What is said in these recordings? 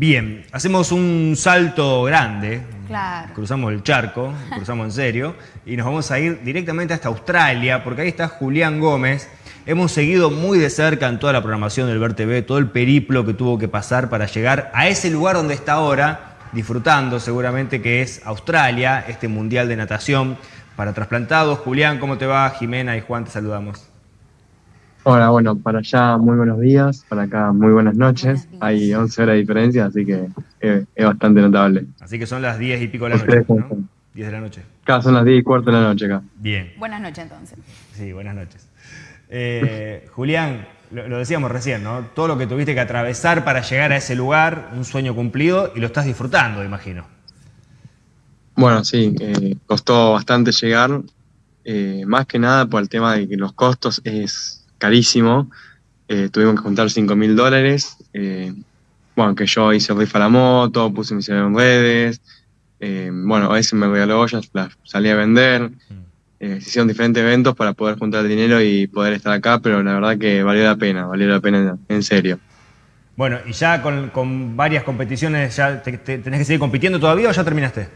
Bien, hacemos un salto grande. Claro. Cruzamos el charco, cruzamos en serio, y nos vamos a ir directamente hasta Australia, porque ahí está Julián Gómez. Hemos seguido muy de cerca en toda la programación del Ver TV, todo el periplo que tuvo que pasar para llegar a ese lugar donde está ahora, disfrutando seguramente que es Australia, este Mundial de Natación para trasplantados. Julián, ¿cómo te va? Jimena y Juan, te saludamos. Hola, bueno, para allá muy buenos días, para acá muy buenas noches. Hay 11 horas de diferencia, así que eh, es bastante notable. Así que son las 10 y pico de la noche, ¿no? 10 de la noche. Acá son las 10 y cuarto de la noche acá. Bien. Buenas noches entonces. Sí, buenas noches. Eh, Julián, lo, decíamos recién, ¿no? Todo lo que tuviste que atravesar para llegar a ese lugar, un sueño cumplido, y lo estás disfrutando, imagino. Bueno, sí, eh, costó bastante llegar, eh, más que nada por el tema de que los costos es carísimo. tuvimos que juntar 5 mil dólares. bueno, que yo hice rifa la moto, puse mis en redes. bueno, a veces me regaló ollas, las salí a vender. Mm eh, se hicieron diferentes eventos para poder juntar dinero y poder estar acá, pero la verdad que valió la pena, valió la pena en, serio. Bueno, y ya con, varias competiciones, ¿ya tenés que seguir compitiendo todavía o ya terminaste?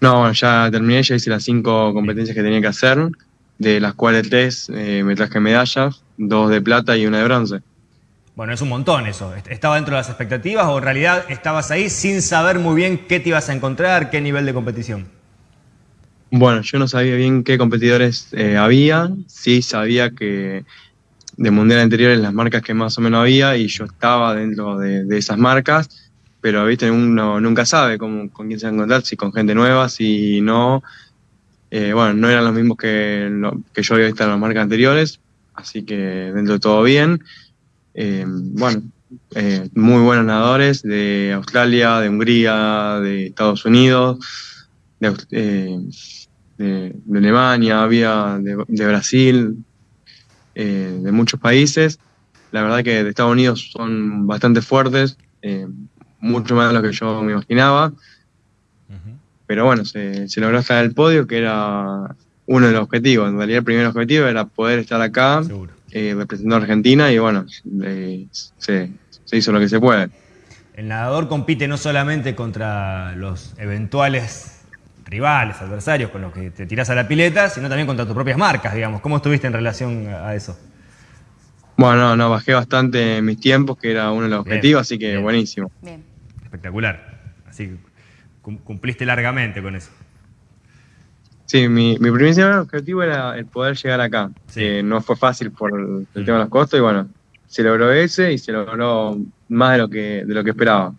No, ya terminé, ya hice las cinco competencias que tenía que hacer, de las cuales tres eh, me traje medallas, dos de plata y una de bronce. Bueno, es un montón eso. ¿Estaba dentro de las expectativas o en realidad estabas ahí sin saber muy bien qué te ibas a encontrar, qué nivel de competición? Bueno, yo no sabía bien qué competidores eh, había, sí sabía que de mundial anteriores las marcas que más o menos había y yo estaba dentro de, esas marcas, pero viste, uno nunca sabe cómo, con quién se va a encontrar, si con gente nueva, si no. Eh, bueno, no eran los mismos que, que yo había visto en las marcas anteriores, así que dentro de todo bien. Eh, bueno, muy buenos nadadores de Australia, de Hungría, de Estados Unidos, de, de, Alemania, había de, Brasil, eh, de muchos países. La verdad que de Estados Unidos son bastante fuertes, eh, mucho más de lo que yo me imaginaba. Pero bueno, se, logró estar en el podio, que era uno de los objetivos. En realidad el primer objetivo era poder estar acá eh, representando a Argentina y bueno, se, se hizo lo que se puede. El nadador compite no solamente contra los eventuales rivales, adversarios con los que te tiras a la pileta, sino también contra tus propias marcas, digamos. ¿Cómo estuviste en relación a eso? Bueno, no, bajé bastante mis tiempos, que era uno de los objetivos, así que buenísimo. Bien. Espectacular. Así que cumpliste largamente con eso. Sí, mi, mi primer objetivo era el poder llegar acá. que no fue fácil por el, mm. tema de los costos y bueno, se logró ese y se logró más de lo que, de lo que esperaba.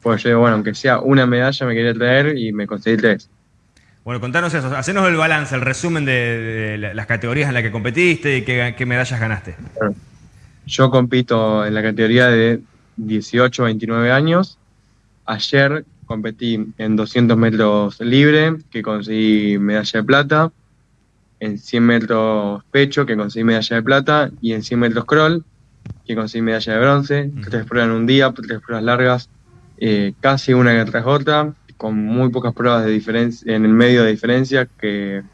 Pues yo, bueno, aunque sea una medalla me quería traer y me conseguí tres. Bueno, contanos eso, hacenos el balance, el resumen de, las categorías en las que competiste y qué, medallas ganaste. Yo compito en la categoría de 18 a 29 años. Ayer competí en 200 metros libre, que conseguí medalla de plata. En 100 metros pecho, que conseguí medalla de plata. Y en 100 metros crawl, que conseguí medalla de bronce. Tres pruebas en un día, tres pruebas largas, eh, casi una tras otra con muy pocas pruebas de diferencia, en el medio de diferencia, que,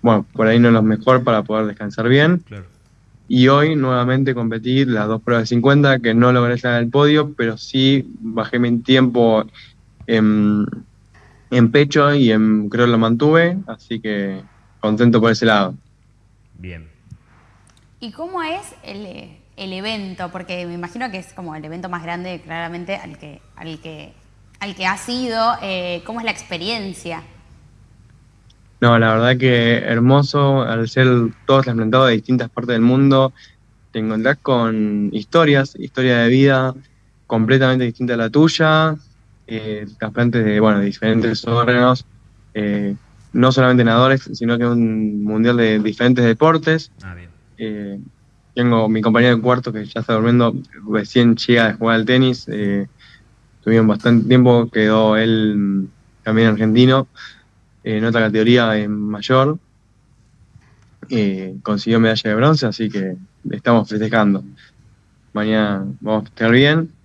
bueno, por ahí no es lo mejor para poder descansar bien. Y hoy nuevamente competí las dos pruebas de 50, que no logré estar en el podio, pero sí bajé mi tiempo en, pecho y en creo lo mantuve, así que contento por ese lado. Bien. ¿Y cómo es el, el evento? Porque me imagino que es como el evento más grande claramente al que, al que al que has ido, eh, ¿cómo es la experiencia? No, la verdad que hermoso, al ser todos trasplantados de distintas partes del mundo, te encontrás con historias, historia de vida completamente distinta a la tuya, eh, trasplantes de, bueno, diferentes órganos, eh, no solamente nadadores, sino que un mundial de diferentes deportes. Ah, bien. tengo mi compañero de cuarto que ya está durmiendo, recién llega de jugar al tenis, Tuvimos bastante tiempo, quedó él también argentino, en otra categoría en mayor. consiguió medalla de bronce, así que estamos festejando. Mañana vamos a festejar bien.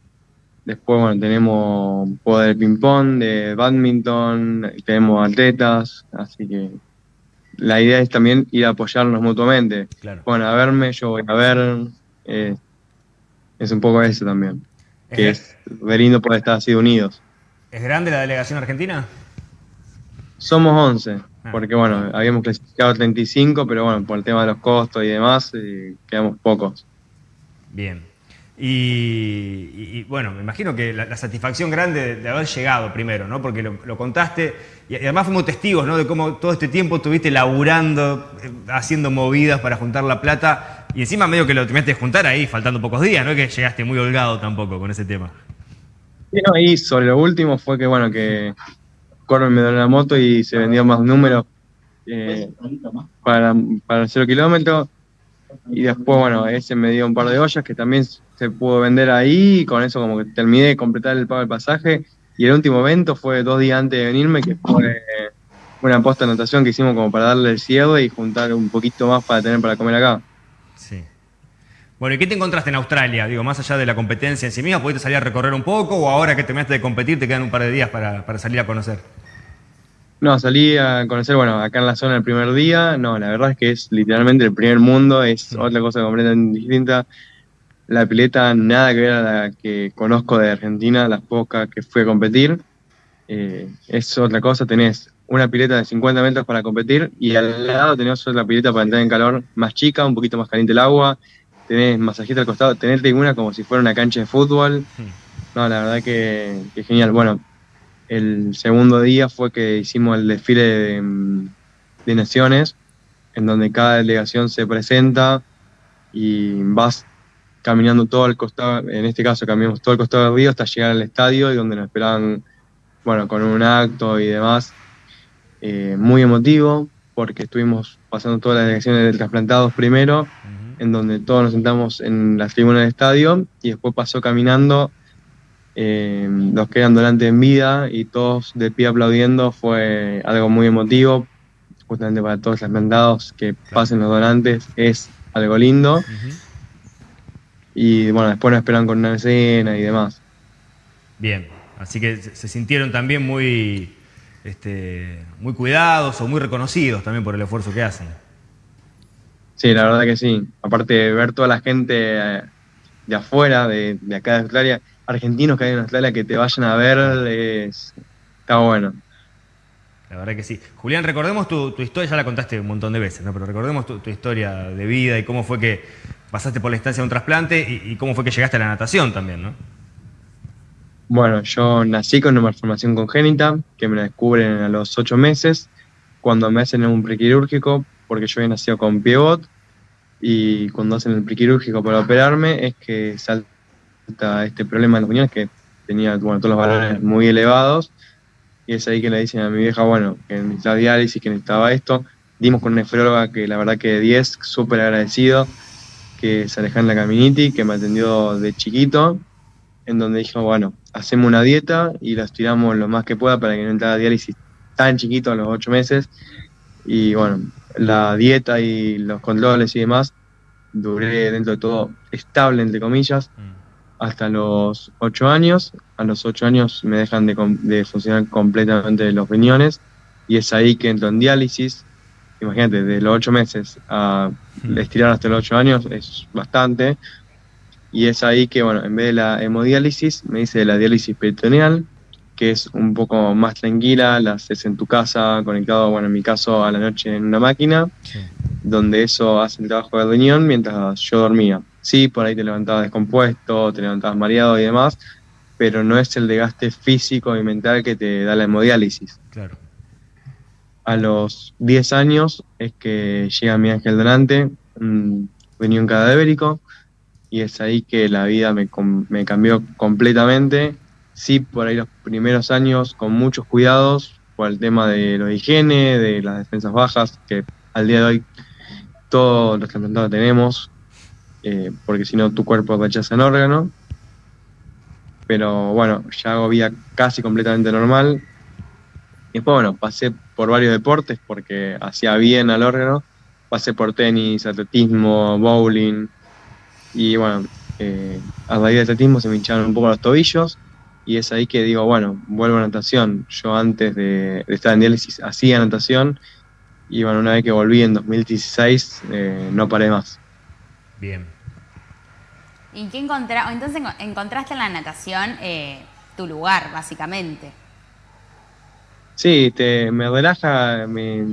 Después, bueno, tenemos juego de ping-pong, de badminton, tenemos atletas, así que la idea es también ir a apoyarnos mutuamente. Bueno, a verme, yo voy a ver. Eh, es un poco eso también. que es, es lindo poder estar así unidos. ¿Es grande la delegación argentina? Somos 11, ah. porque bueno, habíamos clasificado 35, pero bueno, por el tema de los costos y demás, eh, quedamos pocos. Bien. Y, bueno, me imagino que la, satisfacción grande de, haber llegado primero, ¿no? Porque lo, contaste y, además fuimos testigos, ¿no? De cómo todo este tiempo estuviste laburando, eh, haciendo movidas para juntar la plata y encima medio que lo tuviste que juntar ahí, faltando pocos días, ¿no? Que llegaste muy holgado tampoco con ese tema. Y no, y sobre lo último fue que, bueno, que Corbin me dio la moto y se vendió más números eh, para, para cero kilómetro. Y después, bueno, ese me dio un par de ollas que también se pudo vender ahí. Y con eso, como que terminé de completar el pago del pasaje. Y el último evento fue dos días antes de venirme, que fue una posta anotación que hicimos como para darle el cierre y juntar un poquito más para tener para comer acá. Sí. Bueno, ¿y qué te encontraste en Australia? Digo, más allá de la competencia en sí misma, ¿pudiste salir a recorrer un poco o ahora que terminaste de competir te quedan un par de días para, para salir a conocer? No, salí a conocer, bueno, acá en la zona el primer día, no, la verdad es que es literalmente el primer mundo, es otra cosa completamente distinta. La pileta nada que ver a la que conozco de Argentina, las pocas que fui a competir. Eh, es otra cosa, tenés una pileta de 50 metros para competir y al lado tenés otra pileta para entrar en calor más chica, un poquito más caliente el agua, tenés masajista al costado, tenés tribuna como si fuera una cancha de fútbol. No, la verdad que, genial. Bueno, el segundo día fue que hicimos el desfile de, naciones, en donde cada delegación se presenta y vas caminando todo el costado, en este caso caminamos todo el costado del río hasta llegar al estadio y donde nos esperaban, bueno, con un acto y demás. Eh, muy emotivo, porque estuvimos pasando todas las delegaciones de trasplantados primero en donde todos nos sentamos en la tribuna del estadio y después pasó caminando eh, los que eran donantes en vida y todos de pie aplaudiendo fue algo muy emotivo, justamente para todos los mandados que pasen los donantes, es algo lindo. Y bueno, después nos esperan con una escena y demás. Bien, así que se sintieron también muy, este, muy cuidados o muy reconocidos también por el esfuerzo que hacen. Sí, la verdad que sí. Aparte de ver toda la gente eh, de afuera, de, acá de Australia, argentinos que hay en Australia que te vayan a ver, está bueno. La verdad que sí. Julián, recordemos tu, historia, ya la contaste un montón de veces, ¿no? pero recordemos tu, historia de vida y cómo fue que pasaste por la instancia de un trasplante y, cómo fue que llegaste a la natación también, ¿no? Bueno, yo nací con una malformación congénita que me la descubren a los ocho meses. Cuando me hacen un prequirúrgico porque yo había nacido con pivot y cuando hacen el prequirúrgico para operarme es que salta este problema en los riñones que tenía todos los valores muy elevados y es ahí que le dicen a mi vieja, bueno, que necesitaba diálisis, que necesitaba esto. Dimos con una nefróloga que la verdad que 10, súper agradecido, que se en la Caminiti, que me atendió de chiquito, en donde dijo, bueno, hacemos una dieta y la estiramos lo más que pueda para que no entrara diálisis tan chiquito a los 8 meses. Y bueno, la dieta y los controles y demás, duré dentro de todo estable, entre comillas, mm. Hasta los ocho años. A los ocho años me dejan de, funcionar completamente los riñones y es ahí que entro en diálisis. Imagínate, de los ocho meses a mm. estirar hasta los ocho años es bastante. Y es ahí que, bueno, en vez de la hemodiálisis, me dice de la diálisis peritoneal, que es un poco más tranquila, la haces en tu casa, conectado, bueno, en mi caso, a la noche en una máquina, donde eso hace el trabajo de riñón mientras yo dormía. Sí, por ahí te levantabas descompuesto, te levantabas mareado y demás, pero no es el desgaste físico y mental que te da la hemodiálisis. Claro. A los 10 años es que llega mi ángel donante, un riñón cadavérico, y es ahí que la vida me, me cambió completamente sí por ahí los primeros años con muchos cuidados por el tema de lo higiene, de las defensas bajas, que al día de hoy todos los trasplantados tenemos, eh, porque si no tu cuerpo rechaza el órgano. Pero bueno, ya hago vida casi completamente normal. Y después, bueno, pasé por varios deportes porque hacía bien al órgano. Pasé por tenis, atletismo, bowling. Y bueno, eh, a raíz de atletismo se me hincharon un poco los tobillos y es ahí que digo, bueno, vuelvo a natación. Yo antes de, estar en diálisis hacía natación y bueno, una vez que volví en 2016 eh, no paré más. Bien. ¿Y qué encontra entonces enco- encontraste en la natación eh, tu lugar, básicamente? Sí, te, me relaja me-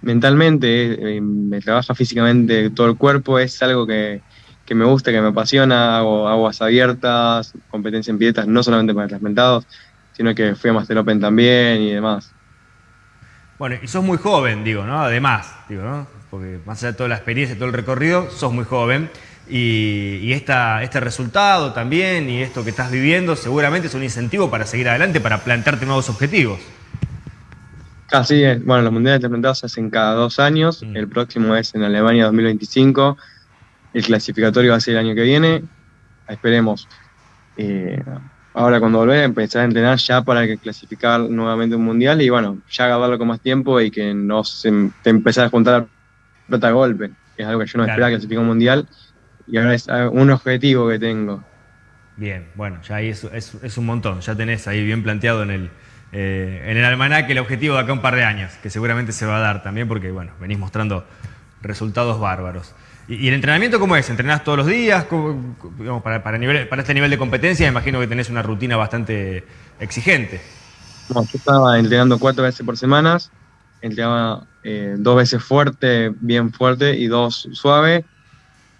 mentalmente, eh, me trabaja físicamente todo el cuerpo, es algo que, que me gusta, que me apasiona, hago aguas abiertas, competencia en piletas, no solamente para transmentados, sino que fui a Master Open también y demás. Bueno, y sos muy joven, digo, ¿no? Además, digo, ¿no? Porque más allá de toda la experiencia, todo el recorrido, sos muy joven. Y, y esta, este resultado también y esto que estás viviendo seguramente es un incentivo para seguir adelante, para plantearte nuevos objetivos. Así es, bueno, los mundiales transmentados se hacen cada dos años, Mm. el próximo es en Alemania 2025, el clasificatorio va a ser el año que viene, esperemos. eh, ahora cuando volver a empezar a entrenar ya para que clasificar nuevamente un mundial y bueno, ya agarrarlo con más tiempo y que no se te empezar a juntar la plata a golpe, que es algo que yo no Claro. esperaba clasificar un mundial y ahora es ah, un objetivo que tengo. Bien, bueno, ya ahí es, es- es un montón. Ya tenés ahí bien planteado en el, eh, en el almanaque el objetivo de acá a un par de años, que seguramente se va a dar también porque, bueno, venís mostrando resultados bárbaros. ¿Y, y el entrenamiento cómo es? ¿Entrenás todos los días? ¿Cómo- digamos, para, para, nivel- para este nivel de competencia imagino que tenés una rutina bastante exigente. No, yo estaba entrenando cuatro veces por semana, entrenaba eh, dos veces fuerte, bien fuerte, y dos suave.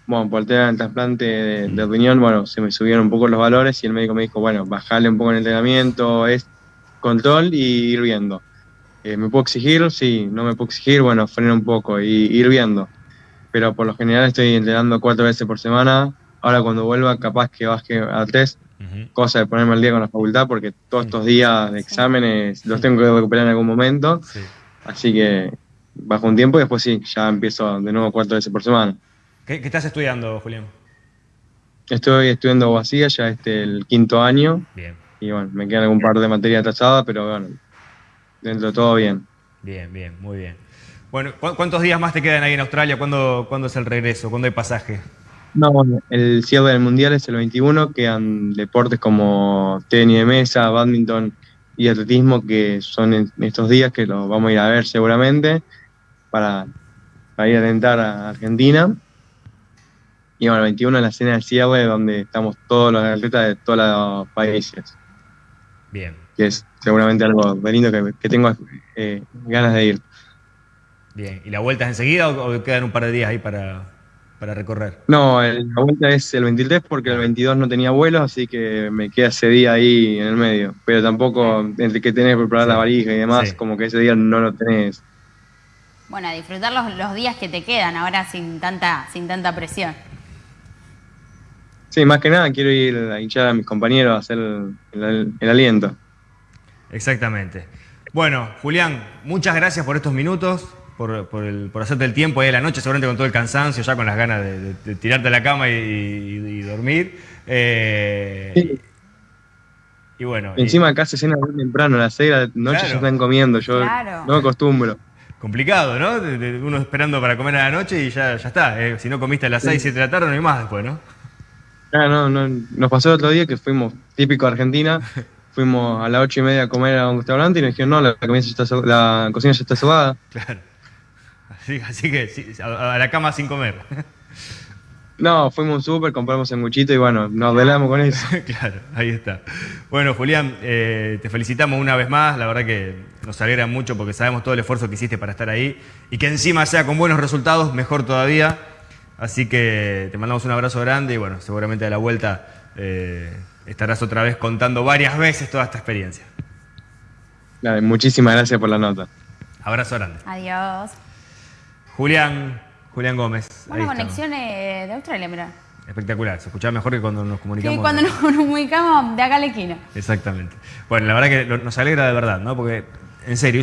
Bueno, por el tema del trasplante de, de riñón, bueno, se me subieron un poco los valores y el médico me dijo, bueno, bajale un poco el entrenamiento, es control y ir viendo. Eh, ¿Me puedo exigir? Sí, no me puedo exigir, bueno, freno un poco y ir viendo. Pero por lo general estoy entrenando cuatro veces por semana. Ahora cuando vuelva, capaz que baje a tres, cosa de ponerme al día con la facultad, porque todos estos días de exámenes los tengo que recuperar en algún momento, Sí. así que bajo un tiempo y después sí, ya empiezo de nuevo cuatro veces por semana. ¿Qué, qué estás estudiando, Julián? Estoy estudiando abogacía ya este el quinto año Bien, y bueno, me quedan algún par de materias atrasadas, pero bueno, dentro de todo bien. bien, bien, muy bien. Bueno, ¿cu- ¿cuántos días más te quedan ahí en Australia? ¿Cuándo, ¿Cuándo es el regreso? ¿Cuándo hay pasaje? No, bueno, el cierre del mundial es el 21, quedan deportes como tenis de mesa, badminton y atletismo que son en estos días que los vamos a ir a ver seguramente para, para ir a alentar a Argentina. Y bueno, el 21 es la cena del cierre donde estamos todos los atletas de todos los países, Bien, que es seguramente algo lindo que, que tengo eh, ganas de ir. bien. ¿Y la vuelta es enseguida o, o quedan un par de días ahí para, para recorrer? No, el- la vuelta es el 23 porque el 22 no tenía vuelos, así que me queda ese día ahí en el medio. Pero tampoco, entre que tenés que preparar Sí. la valija y demás, Sí. como que ese día no lo tenés. Bueno, a disfrutar los, los días que te quedan ahora sin tanta, sin tanta presión. Sí, más que nada quiero ir a hinchar a mis compañeros a hacer el, el- el aliento. Exactamente. Bueno, Julián, muchas gracias por estos minutos, por, por el- por hacerte el tiempo ahí a la noche, seguramente con todo el cansancio, ya con las ganas de, de- de tirarte a la cama y, y- y dormir. Eh, Sí. Y bueno, y- Encima acá se cena muy temprano, a las 6 de la noche Claro. ya están comiendo, yo Claro. no me acostumbro. complicado, ¿no? De- de- uno esperando para comer a la noche y ya, ya está. eh, si no comiste a las 6, 7 de la tarde, no hay más después, ¿no? Ah, no, no, nos pasó el otro día que fuimos, típico Argentina, fuimos a las 8 y media a comer a un restaurante y nos dijeron, no, la, comida ya está la cocina ya está cerrada. Claro. Así, así que sí, a, a la cama sin comer. No, fuimos a un súper, compramos sanguchito y bueno, nos velamos con eso. claro, ahí está. Bueno, Julián, eh, te felicitamos una vez más. La verdad que nos alegra mucho porque sabemos todo el esfuerzo que hiciste para estar ahí y que encima sea con buenos resultados, mejor todavía. Así que te mandamos un abrazo grande y bueno, seguramente a la vuelta eh, estarás otra vez contando varias veces toda esta experiencia. Nada, muchísimas gracias por la nota. Abrazo grande. Adiós. Julián, Julián Gómez. Buena conexión eh, de Australia, mira. Espectacular, se escuchaba mejor que cuando nos comunicamos. Que cuando nos comunicamos de acá a la esquina. Exactamente. Bueno, la verdad que nos alegra de verdad, ¿no? Porque, en serio,